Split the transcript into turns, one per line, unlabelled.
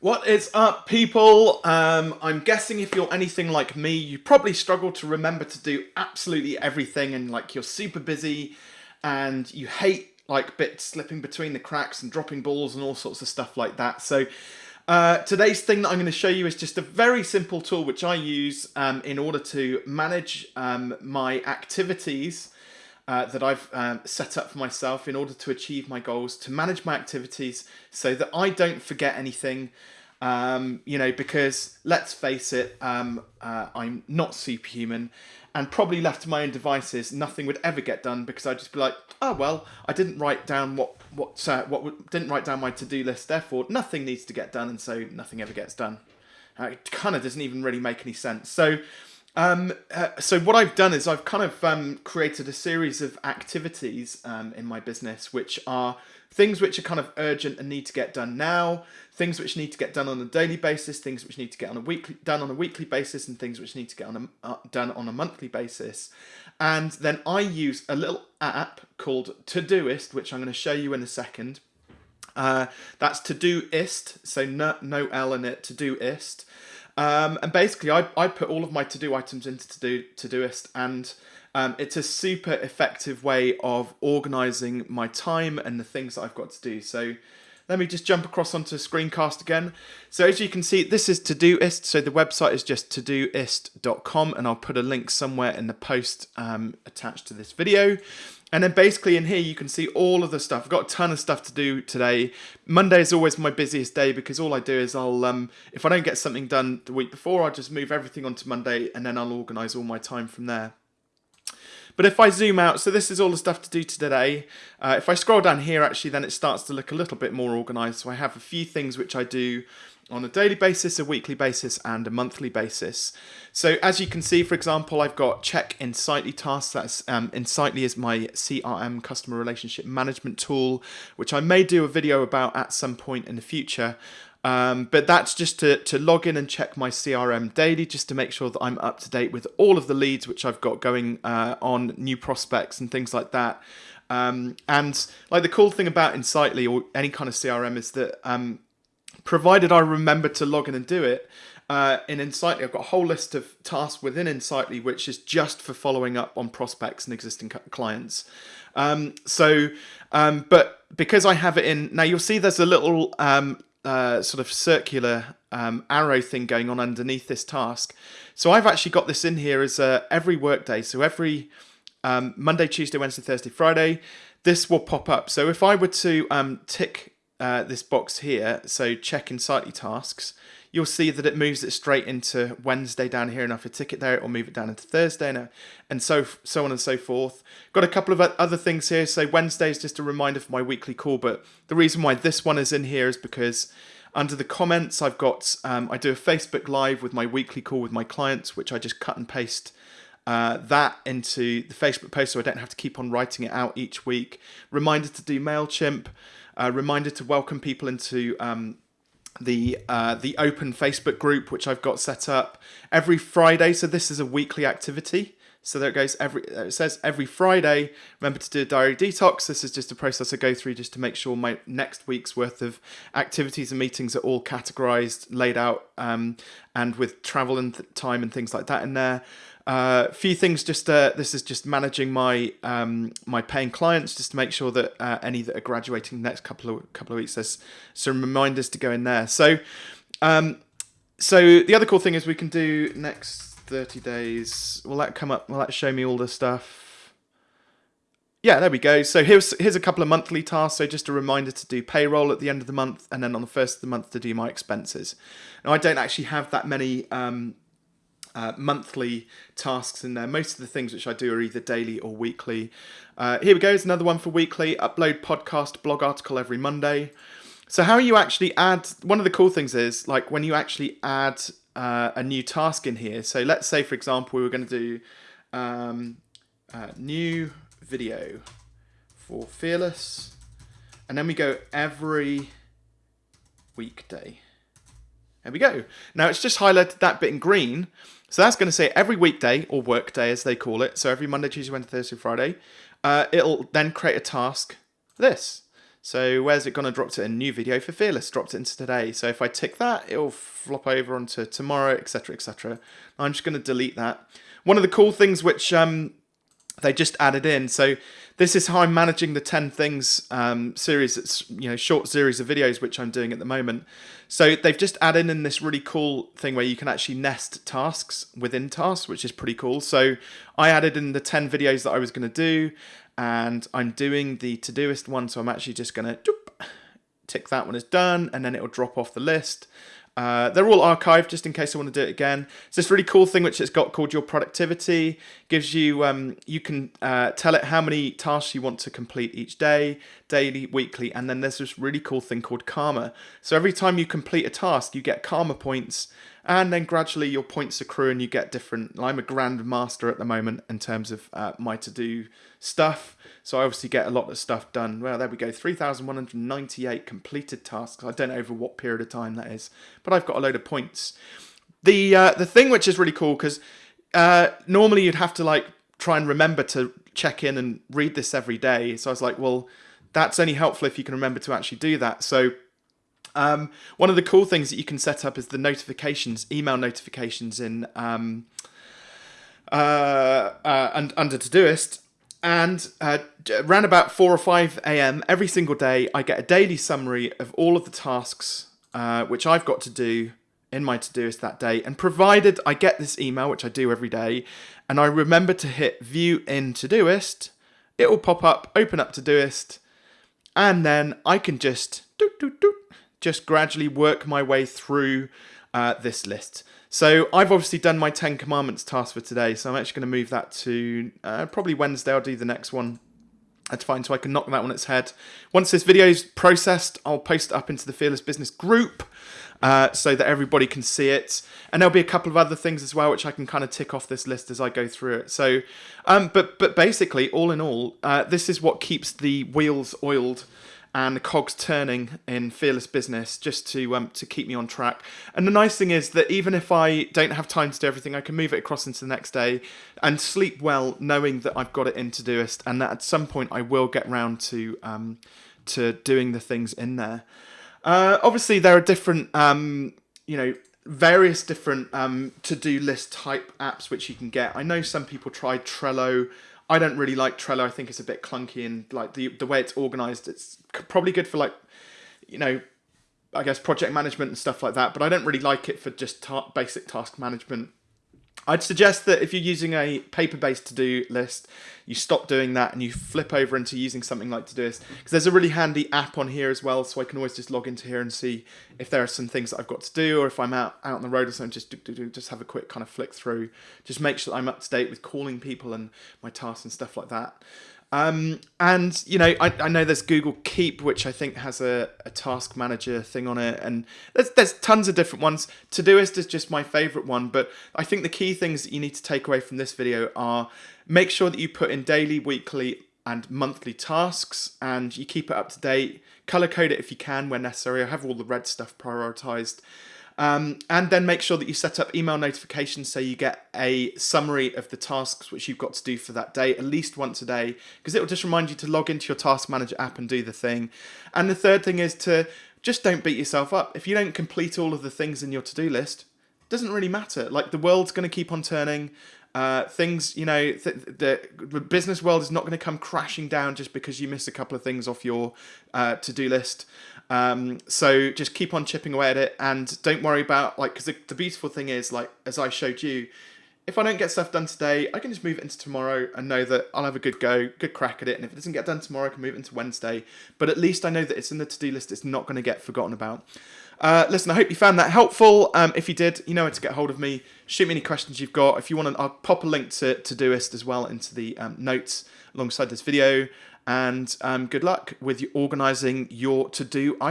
What is up, people? Um, I'm guessing if you're anything like me, you probably struggle to remember to do absolutely everything and like you're super busy and you hate like bits slipping between the cracks and dropping balls and all sorts of stuff like that. So uh, today's thing that I'm going to show you is just a very simple tool which I use um, in order to manage um, my activities uh, that I've um, set up for myself in order to achieve my goals, to manage my activities so that I don't forget anything. Um, you know, because let's face it, um, uh, I'm not superhuman and probably left to my own devices, nothing would ever get done because I'd just be like, oh, well, I didn't write down what, what, uh, what didn't write down my to-do list, therefore nothing needs to get done and so nothing ever gets done. Uh, it kind of doesn't even really make any sense. So um, uh, so what I've done is I've kind of um, created a series of activities um, in my business, which are things which are kind of urgent and need to get done now, things which need to get done on a daily basis, things which need to get on a weekly done on a weekly basis, and things which need to get on a, uh, done on a monthly basis. And then I use a little app called Todoist, which I'm going to show you in a second. Uh, that's Todoist, so no, no L in it, Todoist. Um, and basically, I, I put all of my to-do items into to-do Todoist, and um, it's a super effective way of organizing my time and the things that I've got to do. So let me just jump across onto screencast again. So as you can see, this is Todoist. So the website is just todoist.com, and I'll put a link somewhere in the post um, attached to this video. And then basically in here you can see all of the stuff. I've got a ton of stuff to do today. Monday is always my busiest day because all I do is I'll, um, if I don't get something done the week before, I'll just move everything onto Monday and then I'll organise all my time from there. But if I zoom out, so this is all the stuff to do today. Uh, if I scroll down here, actually, then it starts to look a little bit more organised. So I have a few things which I do on a daily basis, a weekly basis, and a monthly basis. So as you can see, for example, I've got check Insightly tasks. That's um, Insightly is my CRM customer relationship management tool, which I may do a video about at some point in the future. Um, but that's just to, to log in and check my CRM daily, just to make sure that I'm up to date with all of the leads which I've got going uh, on new prospects and things like that. Um, and like the cool thing about Insightly or any kind of CRM is that um, provided I remember to log in and do it. Uh, in Insightly, I've got a whole list of tasks within Insightly, which is just for following up on prospects and existing clients. Um, so, um, but because I have it in, now you'll see there's a little um, uh, sort of circular um, arrow thing going on underneath this task. So I've actually got this in here as uh, every workday. So every um, Monday, Tuesday, Wednesday, Thursday, Friday, this will pop up. So if I were to um, tick uh, this box here, so check Insightly tasks, you'll see that it moves it straight into Wednesday down here, and if I tick it there, it will move it down into Thursday, and, and so so on and so forth. Got a couple of other things here. So Wednesday is just a reminder for my weekly call, but the reason why this one is in here is because under the comments, I've got um, I do a Facebook Live with my weekly call with my clients, which I just cut and paste uh, that into the Facebook post so I don't have to keep on writing it out each week. Reminder to do MailChimp. Reminder to welcome people into um, the uh, the open Facebook group, which I've got set up every Friday. So this is a weekly activity. So there it goes. Every it says every Friday. Remember to do a diary detox. This is just a process I go through just to make sure my next week's worth of activities and meetings are all categorized, laid out, um, and with travel and time and things like that in there. A uh, few things. Just uh, this is just managing my um, my paying clients, just to make sure that uh, any that are graduating next couple of couple of weeks, there's some reminders to go in there. So, um, so the other cool thing is we can do next 30 days. Will that come up? Will that show me all the stuff? Yeah, there we go. So here's here's a couple of monthly tasks. So just a reminder to do payroll at the end of the month, and then on the first of the month to do my expenses. Now I don't actually have that many um, uh, monthly tasks in there. Most of the things which I do are either daily or weekly. Uh, here we go, it's another one for weekly. Upload podcast, blog article every Monday. So how you actually add, one of the cool things is like when you actually add uh, a new task in here. So let's say, for example, we were going to do um, new video for Fearless. And then we go every weekday. There we go. Now it's just highlighted that bit in green. So that's going to say every weekday, or work day as they call it. So every Monday, Tuesday, Wednesday, Thursday, Friday. Uh, it'll then create a task, this. So where's it going to drop to a new video for Fearless, dropped it into today. So if I tick that, it'll flop over onto tomorrow, etc, etc. I'm just going to delete that. One of the cool things which um, they just added in, so this is how I'm managing the 10 things um, series, it's you know short series of videos which I'm doing at the moment. So they've just added in this really cool thing where you can actually nest tasks within tasks, which is pretty cool. So I added in the 10 videos that I was going to do, and I'm doing the Todoist one, so I'm actually just going to tick that one as done, and then it'll drop off the list. Uh, they're all archived just in case I want to do it again. It's this really cool thing which it's got called your productivity. Gives you um, you can uh, tell it how many tasks you want to complete each day, daily, weekly, and then there's this really cool thing called karma. So every time you complete a task, you get karma points, and then gradually your points accrue and you get different. I'm a grand master at the moment in terms of uh, my to do stuff, so I obviously get a lot of stuff done. Well, there we go, 3,198 completed tasks. I don't know over what period of time that is, but I've got a load of points. The uh, the thing which is really cool because uh, normally you'd have to like try and remember to check in and read this every day. So I was like, well, that's only helpful if you can remember to actually do that. So um, one of the cool things that you can set up is the notifications, email notifications in um, uh, uh, under Todoist. And uh, around about 4 or 5 a.m. every single day, I get a daily summary of all of the tasks uh, which I've got to do in my Todoist that day. And provided I get this email, which I do every day, and I remember to hit view in Todoist, it will pop up, open up Todoist, and then I can just doot, doot, doot, just gradually work my way through uh, this list. So I've obviously done my 10 commandments task for today, so I'm actually going to move that to uh, probably Wednesday. I'll do the next one. That's fine, so I can knock that on its head. Once this video is processed, I'll post it up into the Fearless Business group uh, so that everybody can see it. And there'll be a couple of other things as well, which I can kind of tick off this list as I go through it. So, um, but but basically, all in all, uh, this is what keeps the wheels oiled and the cogs turning in fearless business just to um, to keep me on track. And the nice thing is that even if I don't have time to do everything, I can move it across into the next day and sleep well, knowing that I've got it in Todoist, and that at some point I will get round to um, to doing the things in there. Uh, obviously, there are different, um, you know, various different um, to-do list type apps which you can get. I know some people try Trello. I don't really like Trello. I think it's a bit clunky and like the the way it's organized. It's probably good for like, you know, I guess project management and stuff like that. But I don't really like it for just ta basic task management. I'd suggest that if you're using a paper-based to-do list, you stop doing that and you flip over into using something like Todoist. Because there's a really handy app on here as well, so I can always just log into here and see if there are some things that I've got to do, or if I'm out, out on the road or something, just do, do, do, just have a quick kind of flick through. Just make sure I'm up to date with calling people and my tasks and stuff like that. Um, and you know, I, I know there's Google Keep, which I think has a, a task manager thing on it, and there's there's tons of different ones. Todoist is just my favorite one, but I think the key things that you need to take away from this video are make sure that you put in daily, weekly, and monthly tasks, and you keep it up to date. Color code it if you can when necessary. I have all the red stuff prioritized. Um, and then make sure that you set up email notifications so you get a summary of the tasks which you've got to do for that day at least once a day because it will just remind you to log into your task manager app and do the thing. And the third thing is to just don't beat yourself up. If you don't complete all of the things in your to-do list, doesn't really matter. Like the world's going to keep on turning. Uh, things, you know, th the, the business world is not going to come crashing down just because you miss a couple of things off your uh, to-do list. Um, so just keep on chipping away at it and don't worry about like, because the, the beautiful thing is like, as I showed you, if I don't get stuff done today, I can just move it into tomorrow and know that I'll have a good go, good crack at it. And if it doesn't get done tomorrow, I can move it into Wednesday. But at least I know that it's in the to-do list. It's not going to get forgotten about. Uh, listen, I hope you found that helpful. Um, if you did, you know where to get hold of me. Shoot me any questions you've got. If you want to, I'll pop a link to Todoist as well into the um, notes alongside this video. And um, good luck with organising your to-do